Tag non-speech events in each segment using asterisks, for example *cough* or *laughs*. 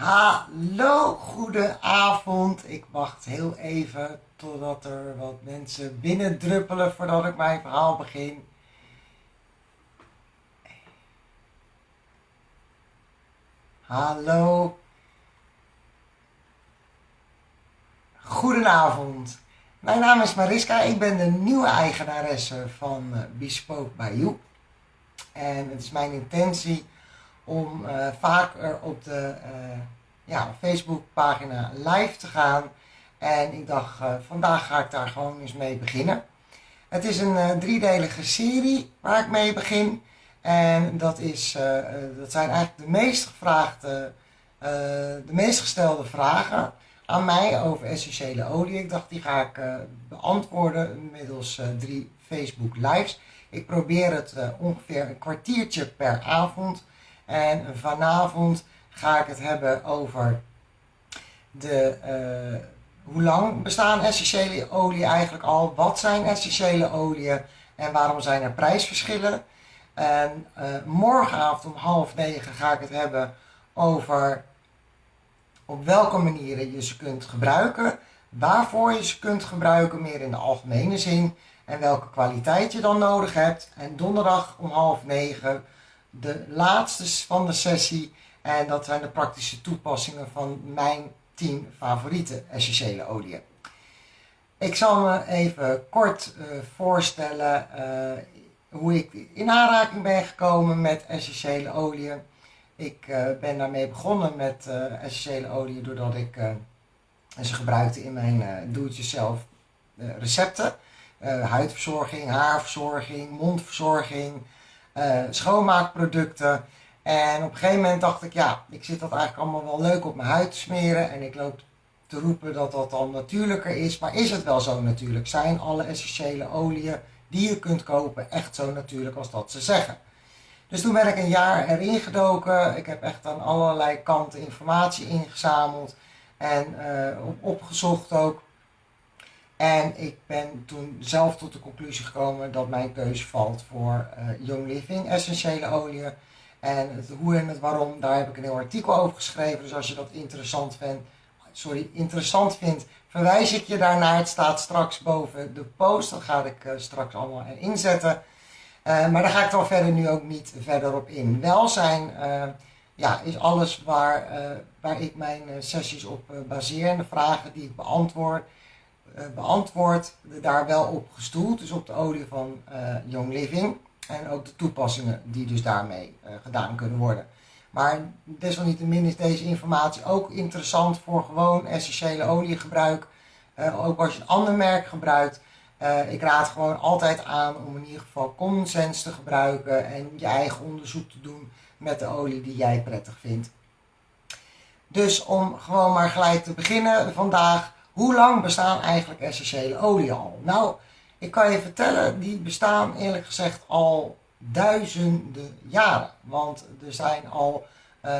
Hallo, goedenavond. Ik wacht heel even totdat er wat mensen binnendruppelen voordat ik mijn verhaal begin. Hallo. Goedenavond. Mijn naam is Mariska. Ik ben de nieuwe eigenaresse van Bespoke by You. En het is mijn intentie om uh, vaker op de uh, ja, live te gaan. En ik dacht, uh, vandaag ga ik daar gewoon eens mee beginnen. Het is een driedelige serie waar ik mee begin. En dat, is, dat zijn eigenlijk de meest gevraagde, de meest gestelde vragen aan mij over essentiële olie. Ik dacht, die ga ik beantwoorden middels drie Facebook lives. Ik probeer het ongeveer een kwartiertje per avond en vanavond ga ik het hebben over de, uh, hoe lang bestaan essentiële olie eigenlijk al? Wat zijn essentiële oliën en waarom zijn er prijsverschillen? En uh, morgenavond om half negen ga ik het hebben over op welke manieren je ze kunt gebruiken, waarvoor je ze kunt gebruiken, meer in de algemene zin, en welke kwaliteit je dan nodig hebt. En donderdag om half negen de laatste van de sessie. En dat zijn de praktische toepassingen van mijn 10 favoriete essentiële oliën. Ik zal me even kort uh, voorstellen uh, hoe ik in aanraking ben gekomen met essentiële oliën. Ik uh, ben daarmee begonnen met essentiële oliën doordat ik ze gebruikte in mijn doe-het-jezelf recepten. huidverzorging, haarverzorging, mondverzorging, uh, schoonmaakproducten. En op een gegeven moment dacht ik, ja, ik zit dat eigenlijk allemaal wel leuk op mijn huid te smeren. En ik loop te roepen dat dat dan natuurlijker is. Maar is het wel zo natuurlijk? Zijn alle essentiële oliën die je kunt kopen echt zo natuurlijk als dat ze zeggen? Dus toen ben ik een jaar erin gedoken. Ik heb echt aan allerlei kanten informatie ingezameld. En uh, opgezocht ook. En ik ben toen zelf tot de conclusie gekomen dat mijn keuze valt voor uh, Young Living essentiële oliën. En het hoe en het waarom, daar heb ik een heel artikel over geschreven. Dus als je dat interessant vindt, sorry, interessant vindt, verwijs ik je daarnaar. Het staat straks boven de post. Dat ga ik uh, straks allemaal erin zetten. Uh, maar daar ga ik dan verder nu ook niet verder op in. Welzijn ja, is alles waar, waar ik mijn sessies op baseer. En de vragen die ik beantwoord beantwoord, daar wel op gestoeld, dus op de olie van uh, Young Living. En ook de toepassingen die dus daarmee uh, gedaan kunnen worden. Maar desalniettemin is deze informatie ook interessant voor gewoon essentiële oliegebruik. ook als je een ander merk gebruikt. ik raad gewoon altijd aan om in ieder geval common sense te gebruiken en je eigen onderzoek te doen met de olie die jij prettig vindt. Dus om gewoon maar gelijk te beginnen vandaag hoe lang bestaan eigenlijk essentiële olie al? Nou, ik kan je vertellen, die bestaan eerlijk gezegd al duizenden jaren. Want er zijn al uh,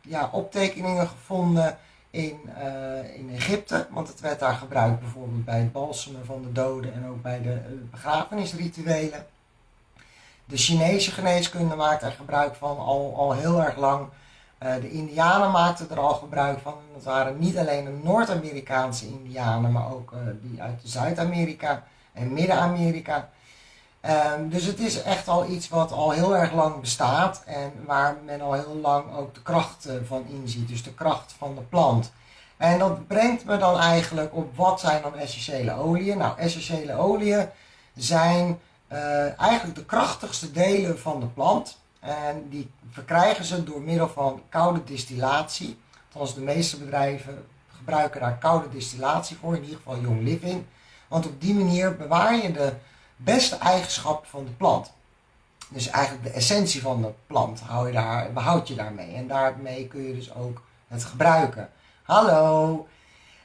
ja, optekeningen gevonden in, uh, in Egypte. Want het werd daar gebruikt bijvoorbeeld bij het balsemen van de doden en ook bij de uh, begrafenisrituelen. De Chinese geneeskunde maakt er gebruik van al, al heel erg lang. Uh, de Indianen maakten er al gebruik van. Dat waren niet alleen de Noord-Amerikaanse Indianen, maar ook uh, die uit Zuid-Amerika en Midden-Amerika. Um, dus het is echt al iets wat al heel erg lang bestaat en waar men al heel lang ook de kracht uh, van inziet. Dus de kracht van de plant. En dat brengt me dan eigenlijk op wat zijn dan essentiële oliën. Nou, essentiële oliën zijn eigenlijk de krachtigste delen van de plant. En die verkrijgen ze door middel van koude distillatie. Althans, de meeste bedrijven gebruiken daar koude distillatie voor, in ieder geval Young Living. Want op die manier bewaar je de beste eigenschappen van de plant. Dus eigenlijk de essentie van de plant hou je daar, behoud je daarmee. En daarmee kun je dus ook het gebruiken. Hallo!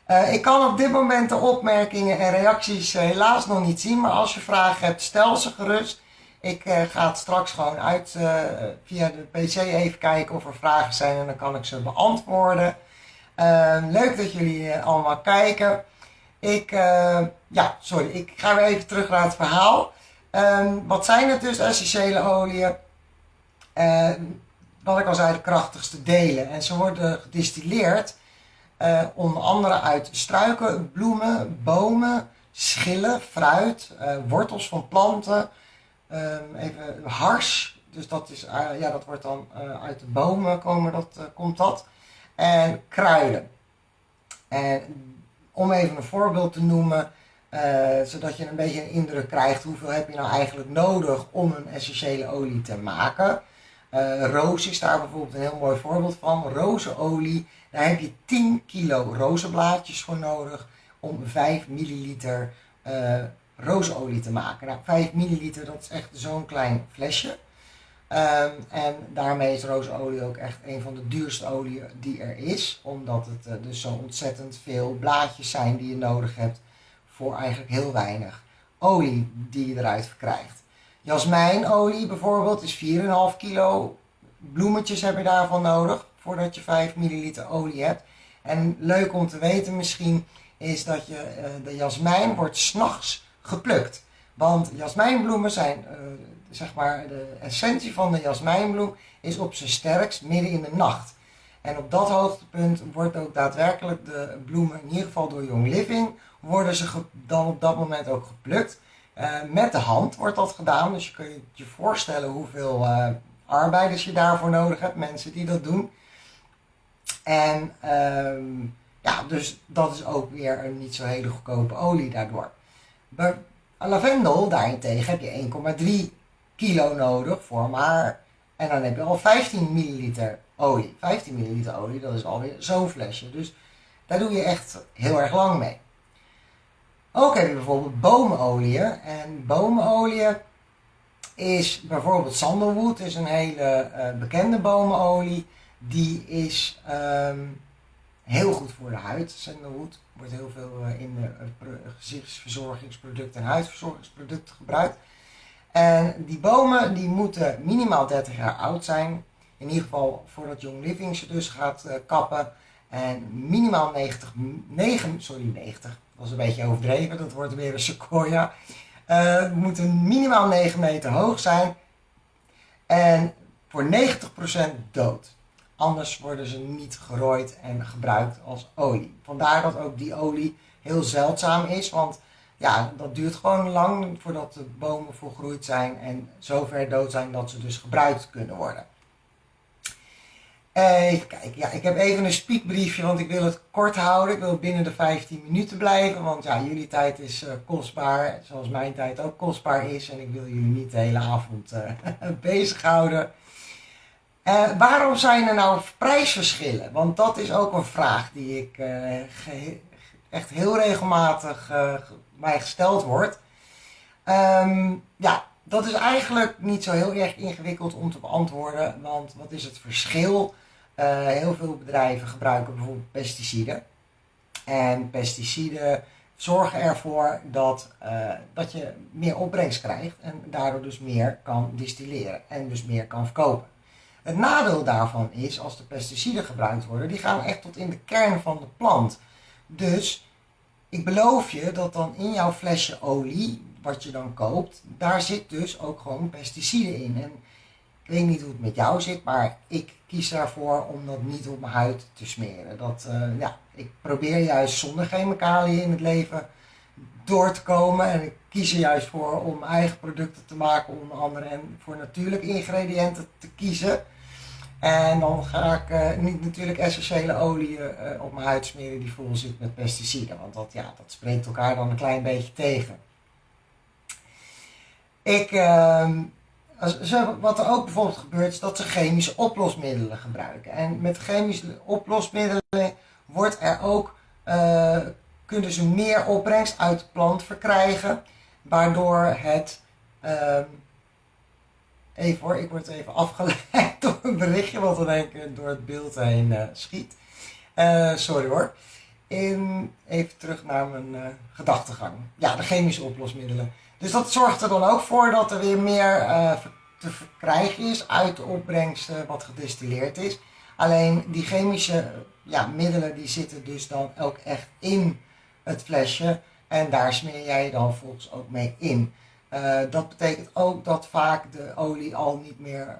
Uh, ik kan op dit moment de opmerkingen en reacties uh, helaas nog niet zien. Maar als je vragen hebt, stel ze gerust. Ik uh, ga het straks gewoon uit uh, via de PC even kijken of er vragen zijn en dan kan ik ze beantwoorden. Uh, leuk dat jullie eh, allemaal kijken. Ik, ja, sorry, ik ga weer even terug naar het verhaal. Ehm, wat zijn het dus essentiële oliën? Ehm, wat ik al zei, de krachtigste delen. En ze worden gedistilleerd onder andere uit struiken, bloemen, bomen, schillen, fruit, wortels van planten, um, even hars. Dus dat, is, uh, ja, dat wordt dan uit de bomen komen, dat, komt dat. En kruiden. En om even een voorbeeld te noemen, zodat je een beetje een indruk krijgt hoeveel heb je nou eigenlijk nodig om een essentiële olie te maken. Roos is daar bijvoorbeeld een heel mooi voorbeeld van. Rozenolie, daar heb je 10 kilo rozenblaadjes voor nodig om 5 milliliter uh, rozenolie te maken. Nou, 5 milliliter, dat is echt zo'n klein flesje. Um, en daarmee is rozenolie ook echt een van de duurste oliën die er is. Omdat het uh, dus zo ontzettend veel blaadjes zijn die je nodig hebt voor eigenlijk heel weinig olie die je eruit verkrijgt. Jasmijnolie bijvoorbeeld is 4,5 kilo bloemetjes heb je daarvan nodig voordat je 5 milliliter olie hebt. En leuk om te weten misschien is dat je, uh, de jasmijn wordt s'nachts geplukt. Want jasmijnbloemen zijn, uh, zeg maar, de essentie van de jasmijnbloem is op zijn sterkst midden in de nacht. En op dat hoogtepunt wordt ook daadwerkelijk de bloemen, in ieder geval door Young Living, worden ze dan op dat moment ook geplukt. Uh, met de hand wordt dat gedaan, dus je kunt je, voorstellen hoeveel uh, arbeiders je daarvoor nodig hebt, mensen die dat doen. En um, ja, dus dat is ook weer een niet zo hele goedkope olie daardoor. Bij lavendel daarentegen heb je 1,3 kilo nodig voor maar. En dan heb je al 15 milliliter olie. 15 milliliter olie, dat is alweer zo'n flesje. Dus daar doe je echt heel erg lang mee. Ook heb je bijvoorbeeld bomenolie. En bomenolie is bijvoorbeeld sandalwood, is een hele uh, bekende bomenolie. Die is um, heel goed voor de huid. Sandalwood wordt heel veel uh, in de uh, gezichtsverzorgingsproducten en huidverzorgingsproducten gebruikt. En die bomen die moeten minimaal 30 jaar oud zijn. In ieder geval voordat Young Living ze dus gaat kappen. En minimaal 90, 9, sorry 90, dat was een beetje overdreven, dat wordt weer een sequoia. Uh, moeten minimaal 9 meter hoog zijn en voor 90% dood. Anders worden ze niet gerooid en gebruikt als olie. Vandaar dat ook die olie heel zeldzaam is, want ja, dat duurt gewoon lang voordat de bomen volgroeid zijn en zover dood zijn dat ze dus gebruikt kunnen worden. Even kijken, ja, ik heb even een speakbriefje, want ik wil het kort houden. Ik wil binnen de 15 minuten blijven, want ja, jullie tijd is uh, kostbaar, zoals mijn tijd ook kostbaar is. En ik wil jullie niet de hele avond uh, *laughs* bezighouden. Uh, waarom zijn er nou prijsverschillen? Want dat is ook een vraag die ik echt heel regelmatig mij gesteld wordt. Um, ja, dat is eigenlijk niet zo heel erg ingewikkeld om te beantwoorden, want wat is het verschil uh, heel veel bedrijven gebruiken bijvoorbeeld pesticiden. En pesticiden zorgen ervoor dat, uh, dat je meer opbrengst krijgt en daardoor dus meer kan distilleren en dus meer kan verkopen. Het nadeel daarvan is, als de pesticiden gebruikt worden, die gaan echt tot in de kern van de plant. Dus ik beloof je dat dan in jouw flesje olie, wat je dan koopt, daar zit dus ook gewoon pesticiden in. En ik weet niet hoe het met jou zit, maar ik kies daarvoor om dat niet op mijn huid te smeren. Dat, uh, ja, ik probeer juist zonder chemicaliën in het leven door te komen. En ik kies er juist voor om eigen producten te maken, onder andere en voor natuurlijke ingrediënten te kiezen. En dan ga ik uh, niet natuurlijk essentiële olie uh, op mijn huid smeren die vol zit met pesticiden. Want dat, ja, dat spreekt elkaar dan een klein beetje tegen. Ik, ehm, wat er ook bijvoorbeeld gebeurt is dat ze chemische oplosmiddelen gebruiken. En met chemische oplosmiddelen wordt er ook, uh, kunnen ze meer opbrengst uit de plant verkrijgen. Waardoor het, uh, even hoor, ik word even afgeleid een berichtje wat er denk ik door het beeld heen uh, schiet. Eh, sorry hoor. In, even terug naar mijn gedachtegang. Ja, de chemische oplosmiddelen. Dus dat zorgt er dan ook voor dat er weer meer uh, te verkrijgen is uit de opbrengst wat gedistilleerd is. Alleen die chemische ja, middelen die zitten dus dan ook echt in het flesje en daar smeer jij dan volgens ook mee in. Uh, dat betekent ook dat vaak de olie al niet meer,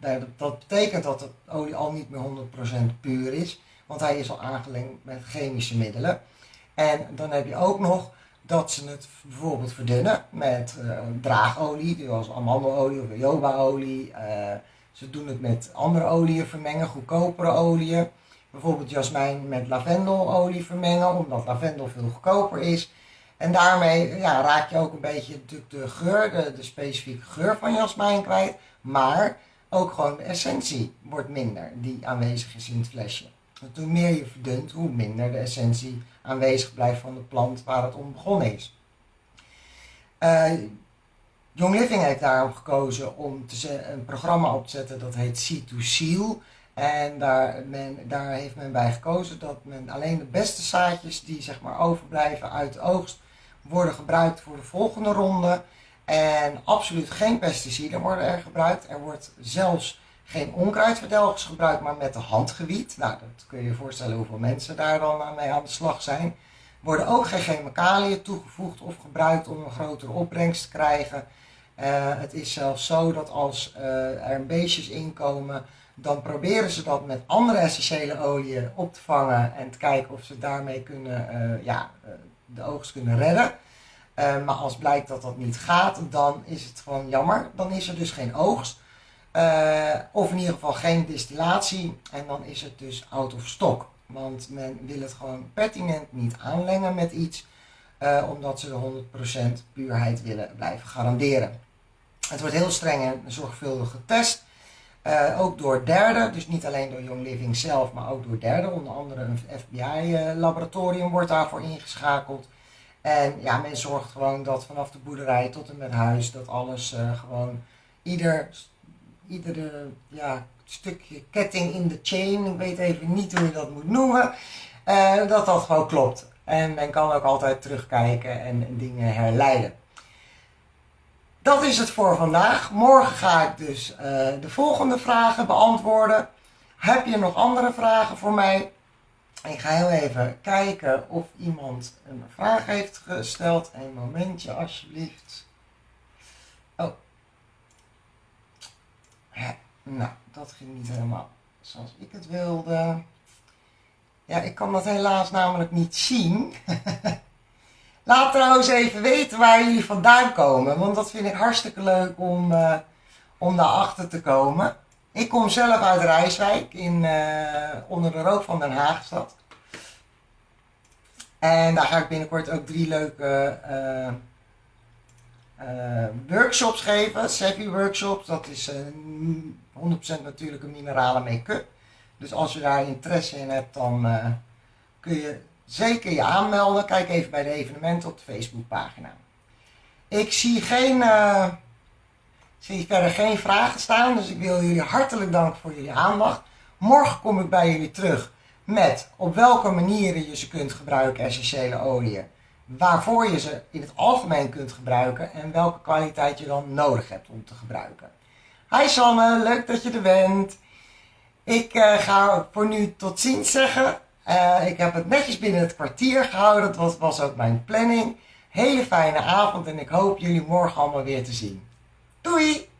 uh, dat betekent dat de olie al niet meer 100% puur is, want hij is al aangelengd met chemische middelen. En dan heb je ook nog dat ze het bijvoorbeeld verdunnen met uh, draagolie, zoals amandelolie of jojobaolie. ze doen het met andere oliën vermengen, goedkopere oliën. Bijvoorbeeld jasmijn met lavendelolie vermengen, omdat lavendel veel goedkoper is. En daarmee ja, raak je ook een beetje de, geur, de, specifieke geur van jasmijn kwijt. Maar ook gewoon de essentie wordt minder die aanwezig is in het flesje. Want hoe meer je verdunt, hoe minder de essentie aanwezig blijft van de plant waar het om begonnen is. Uh, Young Living heeft daarom gekozen om te een programma op te zetten dat heet Seed to Seal. En daar, men, daar heeft men bij gekozen dat men alleen de beste zaadjes die zeg maar overblijven uit de oogst worden gebruikt voor de volgende ronde. En absoluut geen pesticiden worden er gebruikt. Er wordt zelfs geen onkruidverdelgers gebruikt, maar met de handgewiet. Nou, dat kun je je voorstellen hoeveel mensen daar dan mee aan de slag zijn. Worden ook geen chemicaliën toegevoegd of gebruikt om een grotere opbrengst te krijgen. Uh, het is zelfs zo dat als uh, er beestjes inkomen, dan proberen ze dat met andere essentiële oliën op te vangen en te kijken of ze daarmee kunnen uh, ja, de oogst kunnen redden. Uh, maar als blijkt dat dat niet gaat, dan is het gewoon jammer. Dan is er dus geen oogst. Uh, of in ieder geval geen distillatie. En dan is het dus out of stock. Want men wil het gewoon pertinent niet aanlengen met iets. Uh, omdat ze de 100% puurheid willen blijven garanderen. Het wordt heel streng en zorgvuldig getest. Uh, ook door derden, dus niet alleen door Young Living zelf, maar ook door derden. Onder andere een FBI-laboratorium wordt daarvoor ingeschakeld. En ja, men zorgt gewoon dat vanaf de boerderij tot en met huis, dat alles uh, gewoon ieder, iedere ja, stukje ketting in de chain, ik weet even niet hoe je dat moet noemen, dat dat gewoon klopt. En men kan ook altijd terugkijken en, en dingen herleiden. Dat is het voor vandaag. Morgen ga ik dus uh, de volgende vragen beantwoorden. Heb je nog andere vragen voor mij? Ik ga heel even kijken of iemand een vraag heeft gesteld. Een momentje alsjeblieft. Oh. nou, dat ging niet helemaal zoals ik het wilde. Ja, ik kan dat helaas namelijk niet zien. *laughs* Laat trouwens even weten waar jullie vandaan komen, want dat vind ik hartstikke leuk om, uh, om daarachter te komen. Ik kom zelf uit Rijswijk, in, uh, onder de rook van Den Haagstad. En daar ga ik binnenkort ook drie leuke uh, workshops geven, Savvy workshops. Dat is 100% natuurlijke mineralen make-up. Dus als je daar interesse in hebt, dan kun je zeker je aanmelden. Kijk even bij de evenementen op de Facebookpagina. Ik zie, geen, uh, zie verder geen vragen staan, dus ik wil jullie hartelijk danken voor jullie aandacht. Morgen kom ik bij jullie terug met op welke manieren je ze kunt gebruiken, essentiële oliën. Waarvoor je ze in het algemeen kunt gebruiken en welke kwaliteit je dan nodig hebt om te gebruiken. Hi Sanne, leuk dat je er bent. Ik uh, ga voor nu tot ziens zeggen. Uh, ik heb het netjes binnen het kwartier gehouden. Dat was ook mijn planning. Hele fijne avond en ik hoop jullie morgen allemaal weer te zien. Doei!